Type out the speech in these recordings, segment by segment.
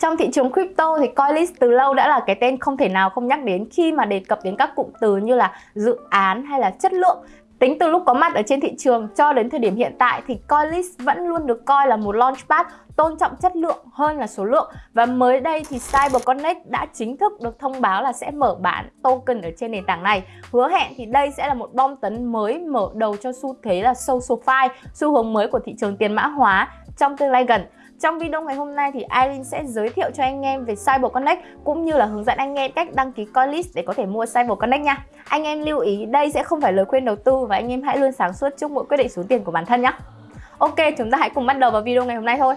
Trong thị trường crypto thì Coinlist từ lâu đã là cái tên không thể nào không nhắc đến khi mà đề cập đến các cụm từ như là dự án hay là chất lượng. Tính từ lúc có mặt ở trên thị trường cho đến thời điểm hiện tại thì Coinlist vẫn luôn được coi là một launchpad tôn trọng chất lượng hơn là số lượng. Và mới đây thì CyberConnect đã chính thức được thông báo là sẽ mở bán token ở trên nền tảng này. Hứa hẹn thì đây sẽ là một bom tấn mới mở đầu cho xu thế là SocialFi xu hướng mới của thị trường tiền mã hóa trong tương lai gần trong video ngày hôm nay thì Irene sẽ giới thiệu cho anh em về CyberConnect cũng như là hướng dẫn anh em cách đăng ký coinlist để có thể mua CyberConnect nha. Anh em lưu ý đây sẽ không phải lời khuyên đầu tư và anh em hãy luôn sáng suốt trước mỗi quyết định số tiền của bản thân nhé. Ok, chúng ta hãy cùng bắt đầu vào video ngày hôm nay thôi.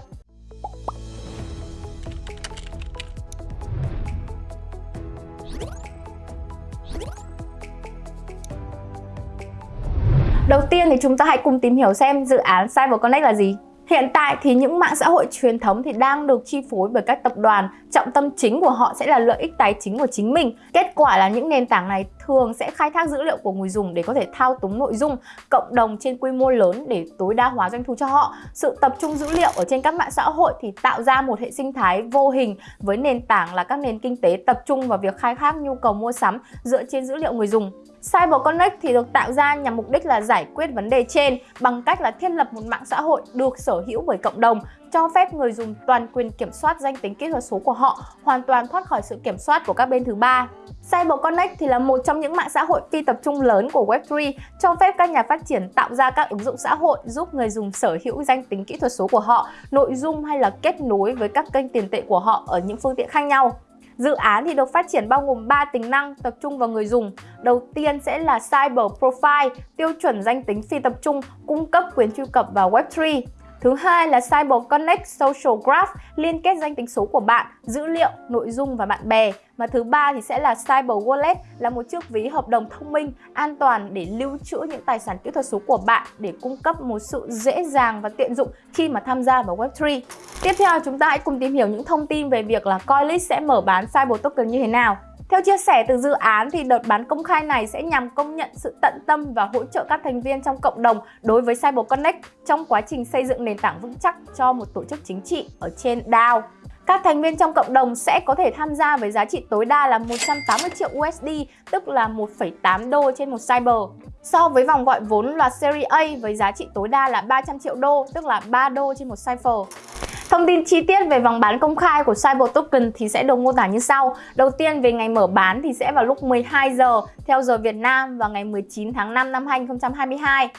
Đầu tiên thì chúng ta hãy cùng tìm hiểu xem dự án CyberConnect là gì. Hiện tại thì những mạng xã hội truyền thống thì đang được chi phối bởi các tập đoàn, trọng tâm chính của họ sẽ là lợi ích tài chính của chính mình. Kết quả là những nền tảng này thường sẽ khai thác dữ liệu của người dùng để có thể thao túng nội dung, cộng đồng trên quy mô lớn để tối đa hóa doanh thu cho họ. Sự tập trung dữ liệu ở trên các mạng xã hội thì tạo ra một hệ sinh thái vô hình với nền tảng là các nền kinh tế tập trung vào việc khai thác nhu cầu mua sắm dựa trên dữ liệu người dùng. CyberConnect thì được tạo ra nhằm mục đích là giải quyết vấn đề trên bằng cách là thiết lập một mạng xã hội được sở hữu bởi cộng đồng cho phép người dùng toàn quyền kiểm soát danh tính kỹ thuật số của họ, hoàn toàn thoát khỏi sự kiểm soát của các bên thứ ba. CyberConnect thì là một trong những mạng xã hội phi tập trung lớn của Web3, cho phép các nhà phát triển tạo ra các ứng dụng xã hội giúp người dùng sở hữu danh tính kỹ thuật số của họ, nội dung hay là kết nối với các kênh tiền tệ của họ ở những phương tiện khác nhau. Dự án thì được phát triển bao gồm 3 tính năng tập trung vào người dùng. Đầu tiên sẽ là Cyber Profile, tiêu chuẩn danh tính phi tập trung, cung cấp quyền truy cập vào Web3. Thứ hai là Cyber Connect Social Graph, liên kết danh tính số của bạn, dữ liệu, nội dung và bạn bè. Và thứ ba thì sẽ là Cyber Wallet, là một chiếc ví hợp đồng thông minh, an toàn để lưu trữ những tài sản kỹ thuật số của bạn để cung cấp một sự dễ dàng và tiện dụng khi mà tham gia vào Web3. Tiếp theo chúng ta hãy cùng tìm hiểu những thông tin về việc là Coinlist sẽ mở bán Cyber Token như thế nào. Theo chia sẻ từ dự án thì đợt bán công khai này sẽ nhằm công nhận sự tận tâm và hỗ trợ các thành viên trong cộng đồng đối với Cyber Connect trong quá trình xây dựng nền tảng vững chắc cho một tổ chức chính trị ở trên DAO. Các thành viên trong cộng đồng sẽ có thể tham gia với giá trị tối đa là 180 triệu USD, tức là 1,8 đô trên một cyber. So với vòng gọi vốn loạt Series A với giá trị tối đa là 300 triệu đô, tức là 3 đô trên một cipher. Thông tin chi tiết về vòng bán công khai của Cyber Token thì sẽ được mô tả như sau. Đầu tiên về ngày mở bán thì sẽ vào lúc 12 giờ theo giờ Việt Nam vào ngày 19 tháng 5 năm 2022.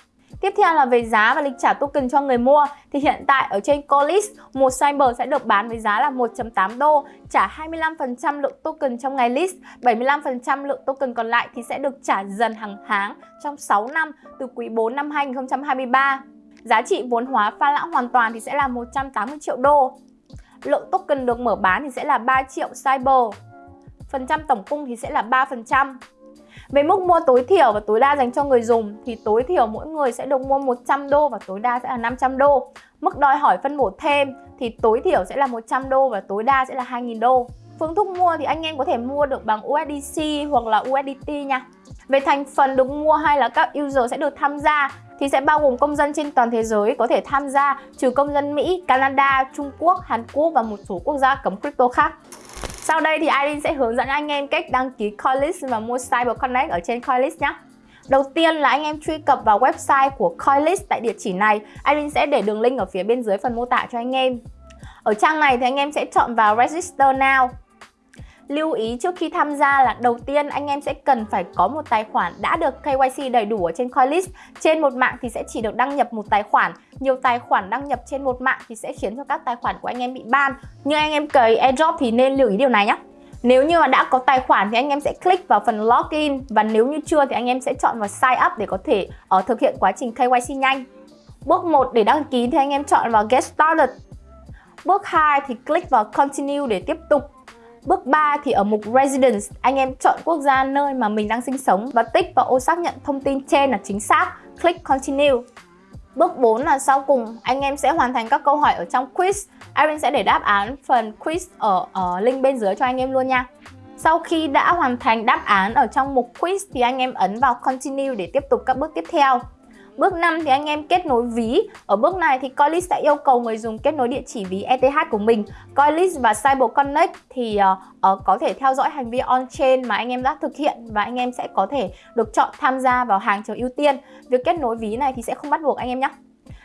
Tiếp theo là về giá và lịch trả token cho người mua thì hiện tại ở trên Colis, một Cyber sẽ được bán với giá là 1.8 đô, trả 25% lượng token trong ngày list, 75% lượng token còn lại thì sẽ được trả dần hàng tháng trong 6 năm từ quý 4 năm 2023. Giá trị vốn hóa pha lãng hoàn toàn thì sẽ là 180 triệu đô. Lượng token được mở bán thì sẽ là 3 triệu cyber. Phần trăm tổng cung thì sẽ là 3%. Về mức mua tối thiểu và tối đa dành cho người dùng thì tối thiểu mỗi người sẽ được mua 100 đô và tối đa sẽ là 500 đô. Mức đòi hỏi phân bổ thêm thì tối thiểu sẽ là 100 đô và tối đa sẽ là 2.000 đô. Phương thức mua thì anh em có thể mua được bằng USDC hoặc là USDT nha. Về thành phần được mua hay là các user sẽ được tham gia thì sẽ bao gồm công dân trên toàn thế giới có thể tham gia trừ công dân Mỹ, Canada, Trung Quốc, Hàn Quốc và một số quốc gia cấm crypto khác. Sau đây thì Irene sẽ hướng dẫn anh em cách đăng ký Coinlist và mua Cyber Connect ở trên Coinlist nhé. Đầu tiên là anh em truy cập vào website của Coinlist tại địa chỉ này. Irene sẽ để đường link ở phía bên dưới phần mô tả cho anh em. Ở trang này thì anh em sẽ chọn vào Register Now Lưu ý trước khi tham gia là đầu tiên anh em sẽ cần phải có một tài khoản đã được KYC đầy đủ ở trên Coinlist. Trên một mạng thì sẽ chỉ được đăng nhập một tài khoản. Nhiều tài khoản đăng nhập trên một mạng thì sẽ khiến cho các tài khoản của anh em bị ban. Nhưng anh em cởi airdrop thì nên lưu ý điều này nhé. Nếu như mà đã có tài khoản thì anh em sẽ click vào phần login và nếu như chưa thì anh em sẽ chọn vào sign up để có thể uh, thực hiện quá trình KYC nhanh. Bước 1 để đăng ký thì anh em chọn vào get started. Bước 2 thì click vào continue để tiếp tục. Bước 3 thì ở mục Residence, anh em chọn quốc gia nơi mà mình đang sinh sống và tích vào ô xác nhận thông tin trên là chính xác. Click Continue. Bước 4 là sau cùng, anh em sẽ hoàn thành các câu hỏi ở trong quiz. Irene sẽ để đáp án phần quiz ở, ở link bên dưới cho anh em luôn nha. Sau khi đã hoàn thành đáp án ở trong mục quiz thì anh em ấn vào Continue để tiếp tục các bước tiếp theo. Bước 5 thì anh em kết nối ví. Ở bước này thì Coinlist sẽ yêu cầu người dùng kết nối địa chỉ ví ETH của mình. Coinlist và Cyber Connect thì uh, uh, có thể theo dõi hành vi on-chain mà anh em đã thực hiện và anh em sẽ có thể được chọn tham gia vào hàng chờ ưu tiên. Việc kết nối ví này thì sẽ không bắt buộc anh em nhé.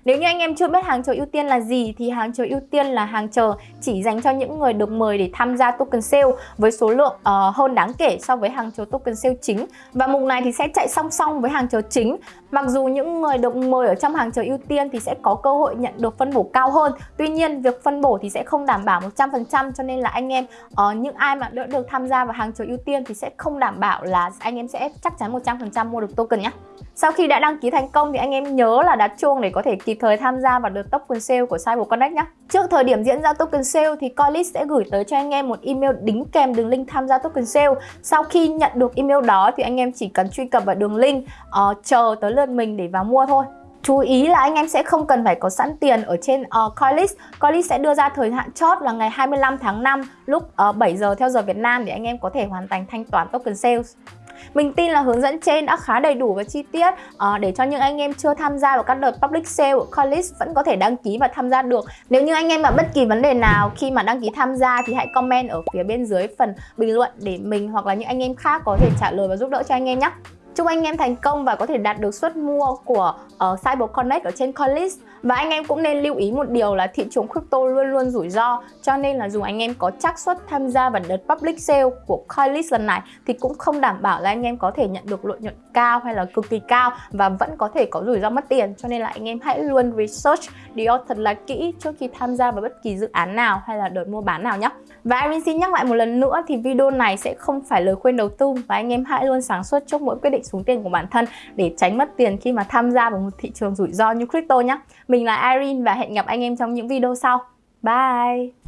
Nếu như anh em chưa biết hàng chờ ưu tiên là gì thì hàng chờ ưu tiên là hàng chờ chỉ dành cho những người được mời để tham gia token sale với số lượng uh, hơn đáng kể so với hàng chờ token sale chính. Và mục này thì sẽ chạy song song với hàng chờ chính. Mặc dù những người được mời ở trong hàng chờ ưu tiên thì sẽ có cơ hội nhận được phân bổ cao hơn. Tuy nhiên việc phân bổ thì sẽ không đảm bảo 100% cho nên là anh em uh, những ai mà đã được tham gia vào hàng chờ ưu tiên thì sẽ không đảm bảo là anh em sẽ chắc chắn 100% mua được token nhé. Sau khi đã đăng ký thành công thì anh em nhớ là đặt chuông để có thể kịp thời tham gia vào đợt token sale của Cyber Connect nhé. Trước thời điểm diễn ra token sale thì Coinlist sẽ gửi tới cho anh em một email đính kèm đường link tham gia token sale. Sau khi nhận được email đó thì anh em chỉ cần truy cập vào đường link uh, chờ tới lượt mình để vào mua thôi. Chú ý là anh em sẽ không cần phải có sẵn tiền ở trên uh, Coinlist. Coinlist sẽ đưa ra thời hạn chót là ngày 25 tháng 5 lúc ờ, uh, 7 giờ theo giờ Việt Nam để anh em có thể hoàn thành thanh toán token sales. Mình tin là hướng dẫn trên đã khá đầy đủ và chi tiết uh, để cho những anh em chưa tham gia vào các đợt public sale của Coinlist vẫn có thể đăng ký và tham gia được. Nếu như anh em gặp bất kỳ vấn đề nào khi mà đăng ký tham gia thì hãy comment ở phía bên dưới phần bình luận để mình hoặc là những anh em khác có thể trả lời và giúp đỡ cho anh em nhé. Chúc anh em thành công và có thể đạt được suất mua của ờ, uh, Cyber Connect ở trên Coinlist. Và anh em cũng nên lưu ý một điều là thị trường crypto luôn luôn rủi ro Cho nên là dù anh em có xác suất tham gia vào đợt public sale của Coinlist lần này Thì cũng không đảm bảo là anh em có thể nhận được lợi nhuận cao hay là cực kỳ cao Và vẫn có thể có rủi ro mất tiền Cho nên là anh em hãy luôn research điều thật là kỹ trước khi tham gia vào bất kỳ dự án nào hay là đợt mua bán nào nhé Và Irene xin nhắc lại một lần nữa thì video này sẽ không phải lời khuyên đầu tư Và anh em hãy luôn sáng suốt trước mỗi quyết định định xuống tiền của bản thân Để tránh mất tiền khi mà tham gia vào một thị trường rủi ro như crypto nhé mình là Irene và hẹn gặp anh em trong những video sau. Bye!